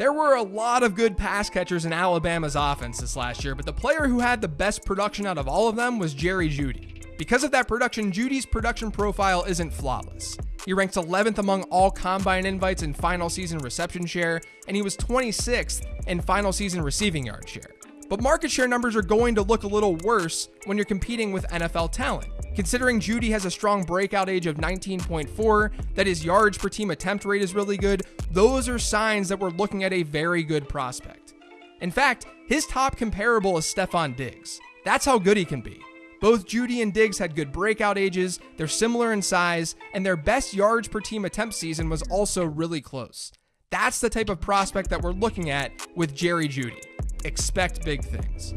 There were a lot of good pass catchers in Alabama's offense this last year, but the player who had the best production out of all of them was Jerry Jeudy. Because of that production, Jeudy's production profile isn't flawless. He ranks 11th among all combine invites in final season reception share, and he was 26th in final season receiving yard share. But market share numbers are going to look a little worse when you're competing with NFL talent. Considering Jeudy has a strong breakout age of 19.4, that his yards per team attempt rate is really good, those are signs that we're looking at a very good prospect. In fact, his top comparable is Stefon Diggs. That's how good he can be. Both Jeudy and Diggs had good breakout ages, they're similar in size, and their best yards per team attempt season was also really close. That's the type of prospect that we're looking at with Jerry Jeudy expect big things.